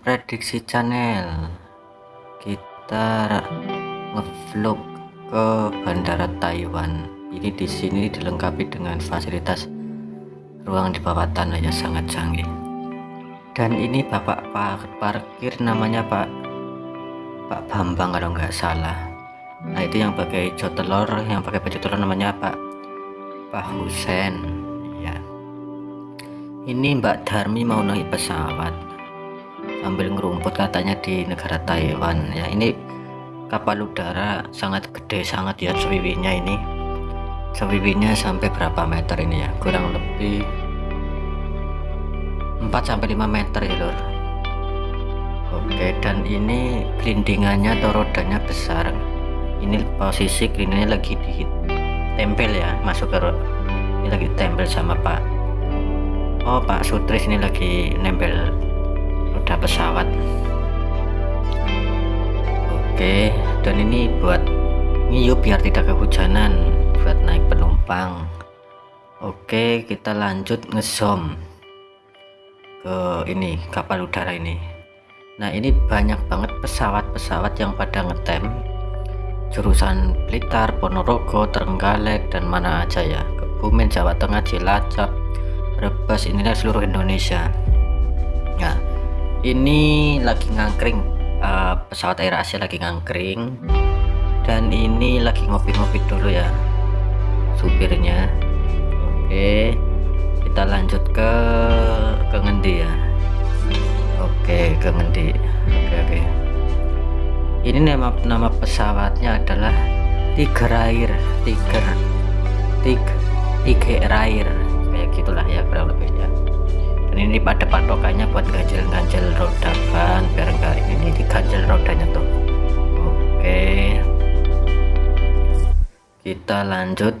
Diksi Channel. Kita ngevlog ke Bandara Taiwan. Ini di sini dilengkapi dengan fasilitas ruang di bawah tanah yang sangat canggih. Dan ini bapak parkir namanya Pak Pak Bambang kalau nggak salah. Nah itu yang pakai telur yang pakai baju telur namanya Pak Pak Husen. Ya ini Mbak Darmi mau naik pesawat sambil ngerumput katanya di negara Taiwan. Ya ini kapal udara sangat gede sangat ya sewiwinya ini. Sewiwinya sampai berapa meter ini ya? Kurang lebih 4 sampai 5 meter ya lor oke dan ini gelindingannya atau rodanya besar. Ini posisi gelindingnya lagi di tempel ya masuk ke ini lagi tempel sama Pak. Oh Pak Sutris ini lagi nempel roda pesawat. Oke dan ini buat ngiyup biar tidak kehujanan buat naik penumpang. Oke kita lanjut ngezoom ke ini kapal udara ini. Nah ini banyak banget pesawat-pesawat yang pada ngetem jurusan Blitar, Ponorogo, Trenggalek dan mana aja ya. Kebumen, Jawa Tengah, Cilacap, Brebes inilah seluruh Indonesia. Nah ini lagi ngangkring uh, pesawat Air Asia lagi ngangkring. Dan ini lagi ngopi-ngopi dulu ya supirnya. Oke kita lanjut ke ke ngendi ya. Oke ke ngendi. Oke oke. Ini nama nama pesawatnya adalah Tiger Air Tiger Tiger Tiger Air. Kayak gitulah ya kurang lebih ya dan ini pada kita lanjut.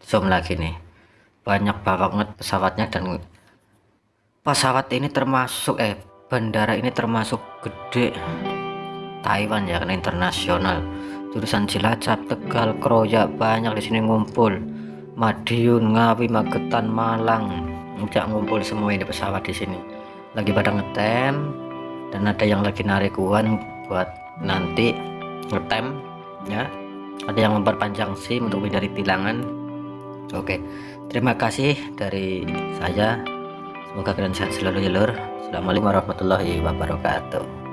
Zoom lagi nih. Banyak banget pesawatnya dan pesawat ini termasuk eh bandara ini termasuk gede. Taiwan ya karena internasional. Jurusan Cilacap Tegal Kroya banyak di sini ngumpul. Madiun Ngawi Magetan Malang. Tidak ngumpul semua ini pesawat di sini. Lagi pada ngetem dan ada yang lagi narik uang buat nanti ngetem ya ada yang memperpanjang SIM untuk menghindari tilangan. Oke terima kasih dari saya. Semoga kalian sehat selalu ya lur. Assalamualaikum warahmatullahi wabarakatuh